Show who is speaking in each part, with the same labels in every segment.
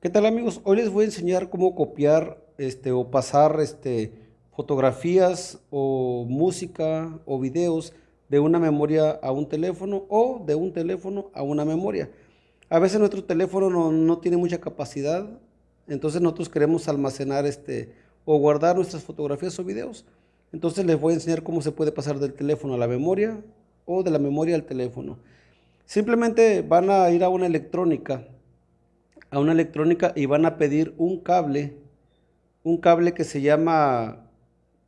Speaker 1: ¿Qué tal amigos? Hoy les voy a enseñar cómo copiar este, o pasar este, fotografías o música o videos de una memoria a un teléfono o de un teléfono a una memoria. A veces nuestro teléfono no, tiene mucha capacidad, entonces nosotros queremos almacenar este, o guardar nuestras fotografías o videos. Entonces les voy a enseñar cómo se puede pasar del teléfono a la memoria o de la memoria al teléfono. Simplemente van a ir a una electrónica a una electrónica y van a pedir un cable, un cable que se llama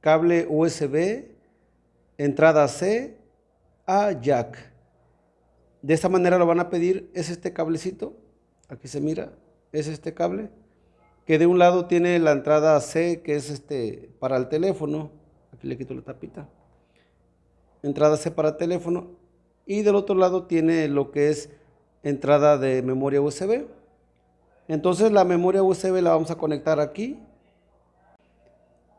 Speaker 1: cable USB, entrada C a jack. De esta manera lo van a pedir, es este cablecito, aquí se mira, es este cable, que de un lado tiene la entrada C, que es este para el teléfono, aquí le quito la tapita, entrada C para el teléfono, y del otro lado tiene lo que es entrada de memoria USB. Entonces la memoria USB la vamos a conectar aquí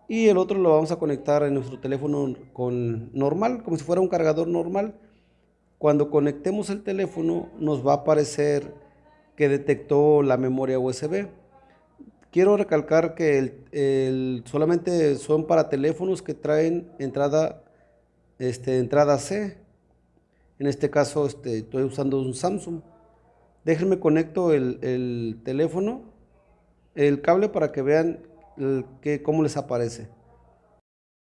Speaker 1: y el otro lo vamos a conectar en nuestro teléfono con normal, como si fuera un cargador normal. Cuando conectemos el teléfono nos va a aparecer que detectó la memoria USB. Quiero recalcar que solamente son para teléfonos que traen entrada, este, entrada C. En este caso este, estoy usando un Samsung. Déjenme conecto el, teléfono, el cable para que vean cómo les aparece.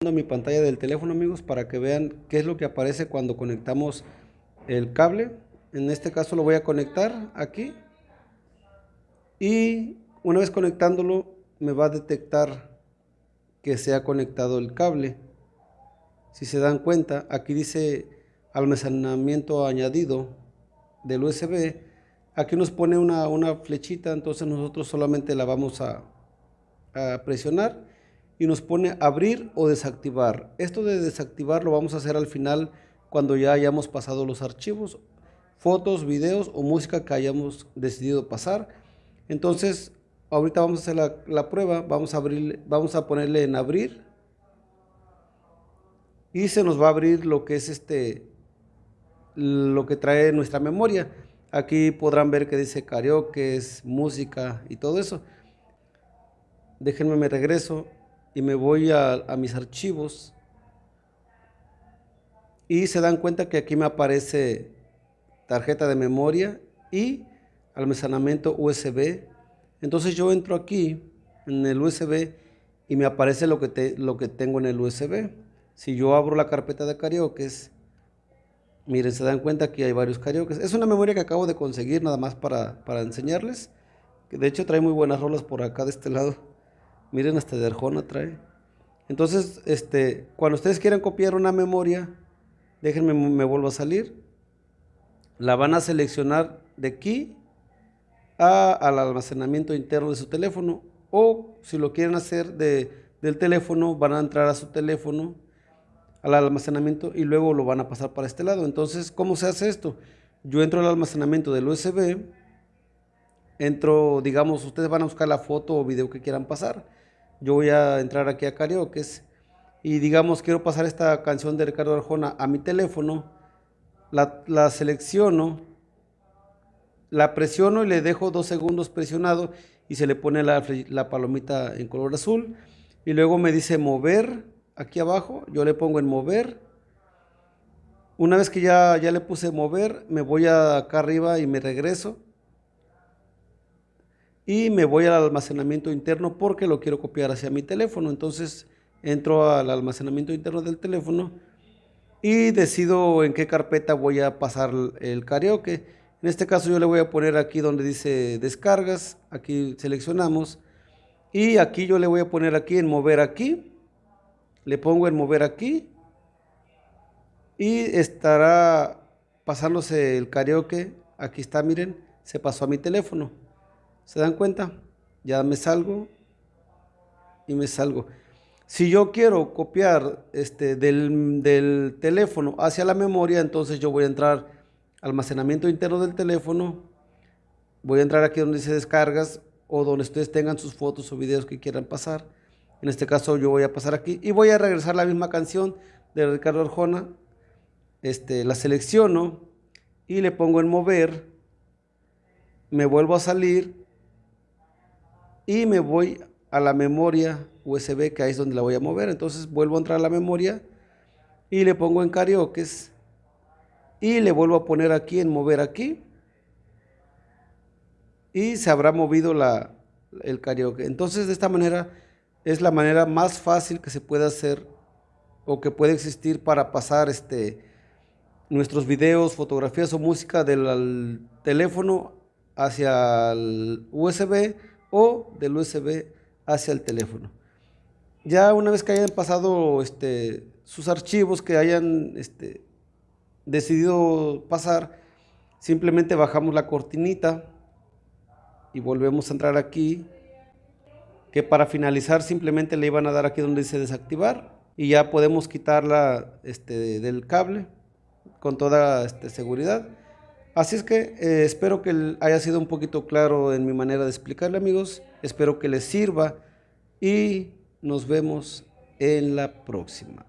Speaker 1: mi pantalla del teléfono amigos para que vean qué es lo que aparece cuando conectamos el cable. En este caso lo voy a conectar aquí y una vez conectándolo me va a detectar que se ha conectado el cable. Si se dan cuenta, aquí dice almacenamiento añadido del USB Aquí nos pone una, flechita, entonces nosotros solamente la vamos a, presionar y nos pone abrir o desactivar. Esto de desactivar lo vamos a hacer al final cuando ya hayamos pasado los archivos, fotos, videos o música que hayamos decidido pasar. Entonces, ahorita vamos a hacer la, la prueba, vamos a, abrir, vamos a ponerle en abrir y se nos va a abrir lo que es este, lo que trae nuestra memoria. Aquí podrán ver que dice karaoke, música y todo eso. Déjenme me regreso y me voy a, mis archivos. Y se dan cuenta que aquí me aparece tarjeta de memoria y almacenamiento USB. Entonces yo entro aquí en el USB y me aparece lo que, lo que tengo en el USB. Si yo abro la carpeta de karaoke, Miren, se dan cuenta que hay varios karaoke. Es una memoria que acabo de conseguir nada más para, enseñarles. Que de hecho trae muy buenas rolas por acá de este lado. Miren, hasta de Arjona trae. Entonces, este, cuando ustedes quieran copiar una memoria, déjenme, me vuelvo a salir. La van a seleccionar de aquí al almacenamiento interno de su teléfono. O si lo quieren hacer de, del teléfono, van a entrar a su teléfono al almacenamiento y luego lo van a pasar para este lado. Entonces, ¿cómo se hace esto? Yo entro al almacenamiento del USB, entro, digamos, ustedes van a buscar la foto o video que quieran pasar. Yo voy a entrar aquí a karaoke y digamos, quiero pasar esta canción de Ricardo Arjona a mi teléfono, la, selecciono, la presiono y le dejo dos segundos presionado y se le pone la, la palomita en color azul y luego me dice mover aquí abajo, yo le pongo en mover. Una vez que ya, ya le puse mover, me voy acá arriba y me regreso. Y me voy al almacenamiento interno porque lo quiero copiar hacia mi teléfono. Entonces entro al almacenamiento interno del teléfono y decido en qué carpeta voy a pasar el karaoke. En este caso yo le voy a poner aquí donde dice descargas, aquí seleccionamos y aquí yo le voy a poner aquí en mover aquí le pongo en mover aquí y estará pasándose el karaoke. Aquí está, miren, se pasó a mi teléfono. ¿Se dan cuenta? Ya me salgo y me salgo. Si yo quiero copiar este, del, del teléfono hacia la memoria, entonces yo voy a entrar almacenamiento interno del teléfono, voy a entrar aquí donde dice descargas o donde ustedes tengan sus fotos o videos que quieran pasar en este caso yo voy a pasar aquí y voy a regresar la misma canción de Ricardo Arjona. Este, la selecciono y le pongo en mover. Me vuelvo a salir y me voy a la memoria USB que ahí es donde la voy a mover. Entonces vuelvo a entrar a la memoria y le pongo en karaoke y le vuelvo a poner aquí en mover aquí y se habrá movido la, el karaoke. Entonces de esta manera es la manera más fácil que se puede hacer o que puede existir para pasar este, nuestros videos, fotografías o música del teléfono hacia el USB o del USB hacia el teléfono. Ya una vez que hayan pasado este, sus archivos, que hayan este, decidido pasar, simplemente bajamos la cortinita y volvemos a entrar aquí, para finalizar simplemente le iban a dar aquí donde dice desactivar y ya podemos quitarla este, del cable con toda este, seguridad. Así es que eh, espero que haya sido un poquito claro en mi manera de explicarle amigos, espero que les sirva y nos vemos en la próxima.